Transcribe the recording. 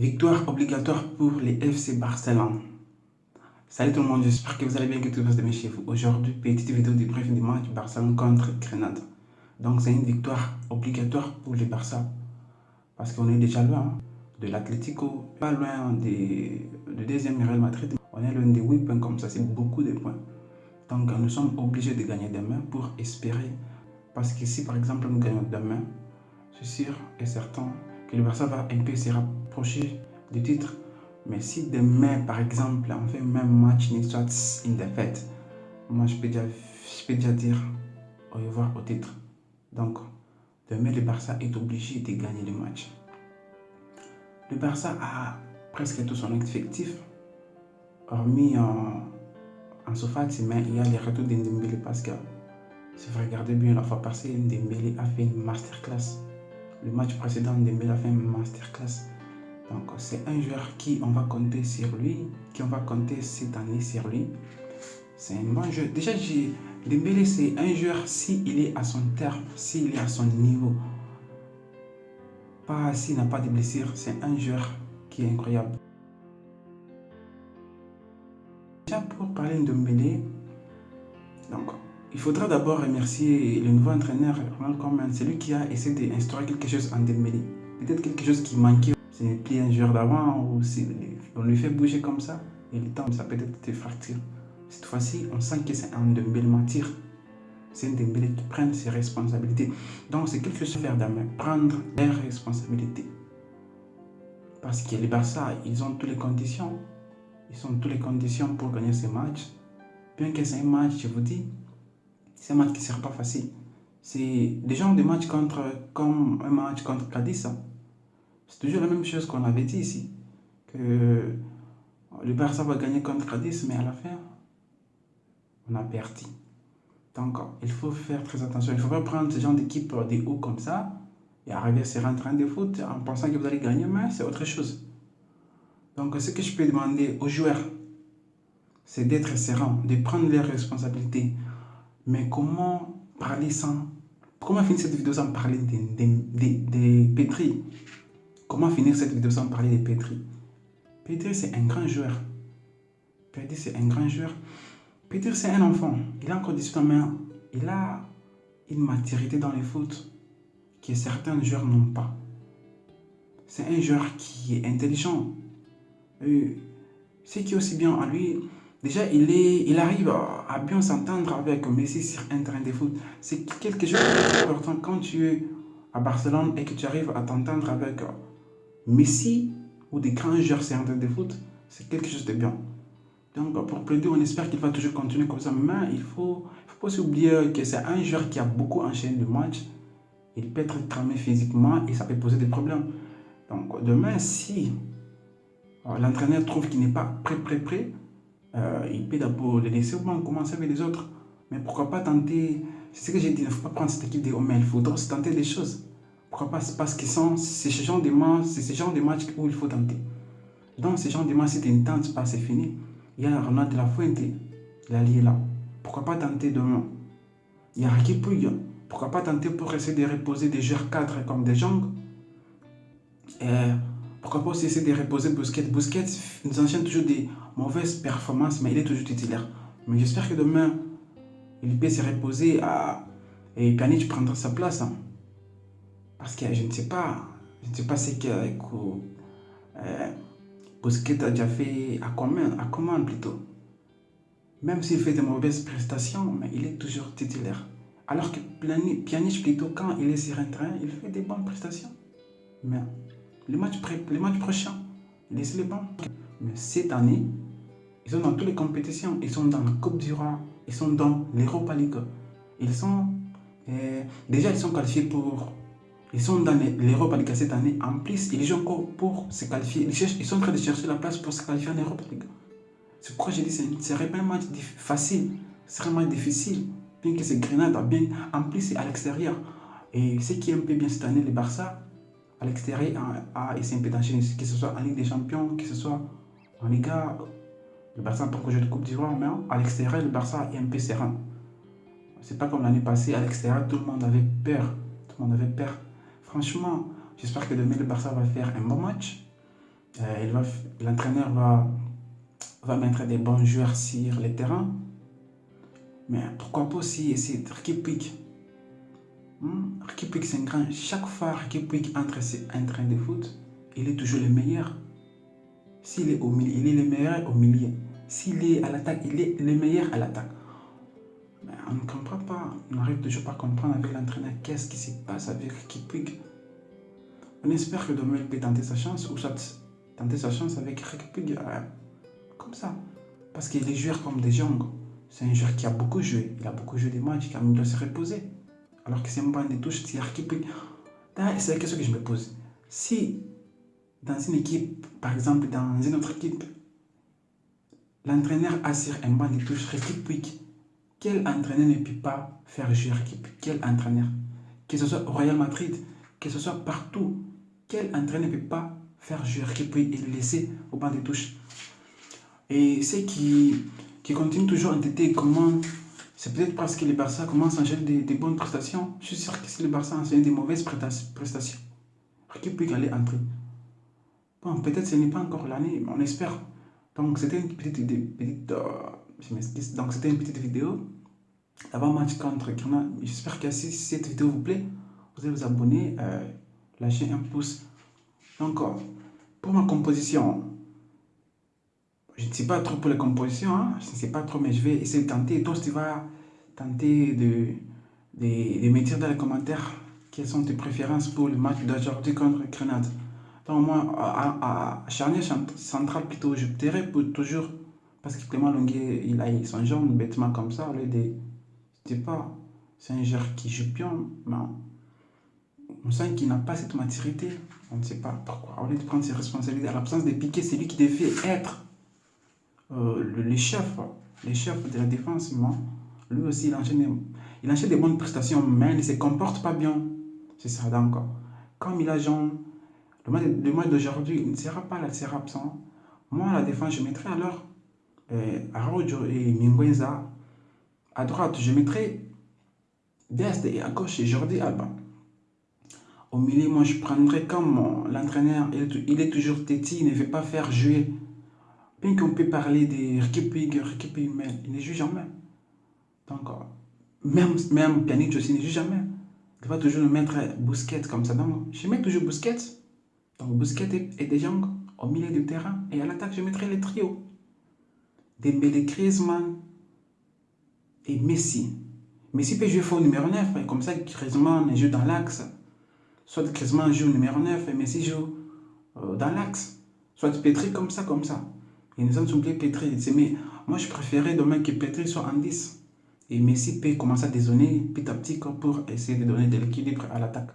Victoire obligatoire pour les FC Barcelone. Salut tout le monde, j'espère que vous allez bien, que tout va bien chez vous. Aujourd'hui, petite vidéo de bref du match Barcelone contre Grenade. Donc c'est une victoire obligatoire pour les Barça. Parce qu'on est déjà loin hein, de l'Atlético, pas loin du deuxième Real Madrid. On est loin des 8 points comme ça, c'est beaucoup de points. Donc nous sommes obligés de gagner demain pour espérer. Parce que si par exemple nous gagnons demain, suis sûr et certain que le Barça va un peu se rapprocher du titre. Mais si demain, par exemple, on fait même match, ni soit une défaite, moi je peux, déjà, je peux déjà dire au revoir au titre. Donc, demain, le Barça est obligé de gagner le match. Le Barça a presque tout son effectif, hormis en, en mais il y a les retours d'Indembele parce que si vous regardez bien la fois passée, Ndembele a fait une masterclass le match précédent, Dembélé a fait une masterclass. Donc c'est un joueur qui on va compter sur lui, qui on va compter cette année sur lui. C'est un bon joueur. Déjà, Dembélé c'est un joueur s'il est à son terme, s'il est à son niveau. Pas s'il n'a pas de blessures, c'est un joueur qui est incroyable. Déjà pour parler de Dembélé, donc il faudra d'abord remercier le nouveau entraîneur, Ronald Koeman. C'est lui qui a essayé d'instaurer quelque chose en Dembélé. Peut-être quelque chose qui manquait. N'est plus un joueur d'avant ou on lui fait bouger comme ça. Et le temps, ça peut être des fractures. Cette fois-ci, on sent que c'est un Dembélé mentir. C'est un Dembélé qui prend ses responsabilités. Donc c'est quelque chose à faire demain. Prendre leurs responsabilités. Parce que les Barça, ils ont toutes les conditions. Ils ont toutes les conditions pour gagner ce match. Bien que c'est un match, je vous dis, c'est un match qui ne sera pas facile. C'est des gens de match contre, comme un match contre Cadiz. C'est toujours la même chose qu'on avait dit ici. Que le Barça va gagner contre Cadiz, mais à la fin, on a perdu. Donc, il faut faire très attention. Il ne faut pas prendre ce genre d'équipe des hauts comme ça et arriver à se rentrer en de foot en pensant que vous allez gagner, mais c'est autre chose. Donc, ce que je peux demander aux joueurs, c'est d'être serein, de prendre leurs responsabilités. Mais comment parler sans... Comment finir cette vidéo sans parler des de, Petri? Comment finir cette vidéo sans parler de Petri? Petri, c'est un grand joueur. Petri, c'est un grand joueur. Petri, c'est un enfant. Il a encore 18 ans, mais il a une maturité dans les foot que certains joueurs n'ont pas. C'est un joueur qui est intelligent. Ce qui est aussi bien à lui, Déjà, il, est, il arrive à bien s'entendre avec Messi sur un terrain de foot. C'est quelque chose d'important quand tu es à Barcelone et que tu arrives à t'entendre avec Messi ou des grands joueurs sur un terrain de foot. C'est quelque chose de bien. Donc, pour plaider, on espère qu'il va toujours continuer comme ça. Mais il ne faut, faut pas oublier que c'est un joueur qui a beaucoup enchaîné le match. Il peut être cramé physiquement et ça peut poser des problèmes. Donc, demain, si euh, l'entraîneur trouve qu'il n'est pas prêt, prêt, prêt, euh, il peut d'abord les laisser au moins commencer avec les autres. Mais pourquoi pas tenter, c'est ce que j'ai dit, il ne faut pas prendre cette équipe de mais il se tenter des choses. Pourquoi pas? Parce que c'est ce genre de matchs, c'est ce de matchs où il faut tenter. Donc ce genre de matchs, si tu ne tentes pas, c'est fini. Il y a Ronald de la Fuente, est là. Pourquoi pas tenter demain? Il y a Puig. Pourquoi pas tenter pour essayer de reposer des joueurs cadres comme des jambes pourquoi pas essayer de reposer Busquets? Busquets nous enchaîne toujours des mauvaises performances, mais il est toujours titulaire. Mais j'espère que demain, il peut se reposer et Pjanic prendra sa place. Hein. Parce que je ne sais pas, je ne sais pas ce que euh, Busquets a déjà fait à commande, à commande plutôt. Même s'il fait de mauvaises prestations, mais il est toujours titulaire. Alors que Pjanic plutôt, quand il est sur un train, il fait des bonnes prestations. Mais les matchs, les matchs prochains, laissez-les bons. Mais cette année, ils sont dans toutes les compétitions. Ils sont dans la Coupe du Roi. Ils sont dans l'Europa League. Ils sont... Euh, déjà, ils sont qualifiés pour... Ils sont dans l'Europa League cette année. En plus, ils jouent encore pour se qualifier. Ils, cherchent, ils sont en train de chercher la place pour se qualifier en Europa League. C'est pourquoi j'ai dit que ce serait pas un match facile. Ce serait un difficile. Bien que c'est Grenade, bien. En plus, c'est à l'extérieur. Et ce qui est un peu bien cette année, le Barça, à l'extérieur à essayer d'enchaîner, que ce soit en Ligue des Champions, que ce soit en Liga, le Barça pour que je de Coupe d'Ivoire, mais à l'extérieur, le Barça est un peu serein. C'est pas comme l'année passée, à l'extérieur, tout le monde avait peur. Tout le monde avait peur. Franchement, j'espère que demain, le Barça va faire un bon match. euh, l'entraîneur va, va mettre des bons joueurs sur le terrain. Mais pourquoi pas aussi essayer de Puig hmm? c'est un grand. Chaque fois Ricky entre un train de foot, il est toujours le meilleur. S'il est au milieu, il est le meilleur au milieu. S'il est à l'attaque, il est le meilleur à l'attaque. On ne comprend pas, on n'arrive toujours pas à comprendre avec l'entraîneur qu'est-ce qui se passe avec Ricky On espère que Dommel peut tenter sa chance ou tenter sa chance avec Ricky euh, comme ça. Parce qu'il est joueur comme des Jong. C'est un joueur qui a beaucoup joué. Il a beaucoup joué des matchs, qui a de se reposer. Alors que c'est un banc de touche, c'est C'est la question que je me pose. Si dans une équipe, par exemple dans une autre équipe, l'entraîneur assure un banc de touche réplique, quel entraîneur ne peut pas faire jouer l'équipe? Quel entraîneur? Que ce soit Real Madrid, que ce soit partout, quel entraîneur ne peut pas faire jouer l'équipe et le laisser au banc de touche? Et c'est qui qui continue toujours à entêter comment c'est peut-être parce que le Barça commence à enchaîner des, bonnes prestations. Je suis sûr que si le Barça enchaîne des mauvaises prestations, qui peut aller entrer Bon, peut-être ce n'est pas encore l'année, mais on espère. Donc, c'était une petite, petite euh, donc c'était une petite vidéo avant-match contre Grenade. J'espère que si cette vidéo vous plaît, vous allez vous abonner, euh, lâcher un pouce. Donc, euh, pour ma composition, je ne sais pas trop pour les compositions, hein. je ne sais pas trop, mais je vais essayer de tenter. Toi, tu vas tenter de, de, de mettre dans les commentaires quelles sont tes préférences pour le match d'aujourd'hui contre Grenade. Donc moi, à, à charnière centrale plutôt, je dirais pour toujours, parce que Clément Longuet, il a son genre bêtement comme ça, au lieu de, je sais pas, c'est un joueur qui joue bien, mais on sent qu'il n'a pas cette maturité, on ne sait pas pourquoi. Au lieu de prendre ses responsabilités, à l'absence de piquer, c'est lui qui devait être euh, le, chef, le chef de la défense, moi, lui aussi, il enchaîne, il enchaîne des bonnes prestations, mais il ne se comporte pas bien. C'est ça, donc, comme il a genre, le match, d'aujourd'hui, il ne sera pas là, il sera absent. Moi, à la défense, je mettrai alors Araujo et Minguenza. À droite, je mettrai Dest et à gauche, Jordi Alba. Au milieu, moi, je prendrai comme l'entraîneur, il, est toujours têtu, il ne veut pas faire jouer Bien qu'on peut parler de Rikipig, Rikipig, mais il ne joue jamais. Donc, même, même Pjanic aussi ne joue jamais. Il va toujours nous mettre Bousquet comme ça. Donc, je mets toujours Bousquet. Donc, Bousquet et, Jong au milieu du terrain. Et à l'attaque, je mettrai le trio. Dembélé, Griezmann et Messi. Messi peut jouer faux numéro 9. Comme ça, Griezmann joue dans l'axe. Soit Griezmann joue numéro 9 et Messi joue euh, dans l'axe. Soit Petri comme ça, comme ça. Et nous avons oublié Petri. Mais moi, je préférais demain que Petri soit en 10. Et Messi peut commencer à dézonner petit à petit pour essayer de donner de l'équilibre à l'attaque.